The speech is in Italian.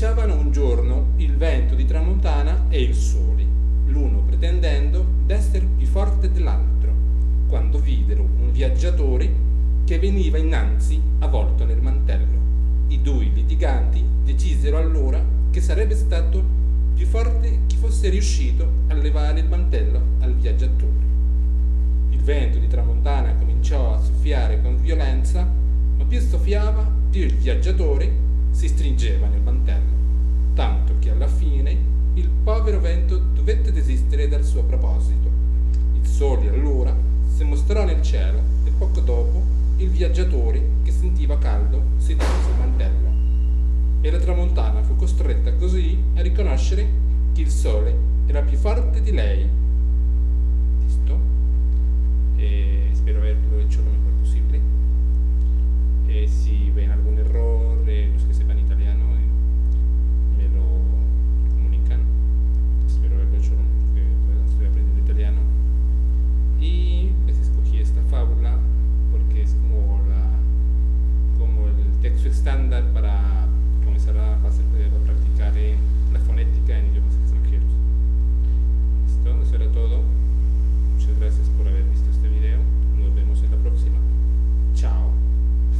Si bisticciavano un giorno il vento di tramontana e il sole, l'uno pretendendo d'essere più forte dell'altro, quando videro un viaggiatore che veniva innanzi avvolto nel mantello. I due litiganti decisero allora che sarebbe stato più forte chi fosse riuscito a levare il mantello al viaggiatore. Il vento di tramontana cominciò a soffiare con violenza, ma più soffiava, più il viaggiatore si stringeva nel mantello, povero vento dovette desistere dal suo proposito. Il sole allora si mostrò nel cielo e poco dopo il viaggiatore, che sentiva caldo, si tolse il mantello. E la tramontana fu costretta così a riconoscere che il sole era più forte di lei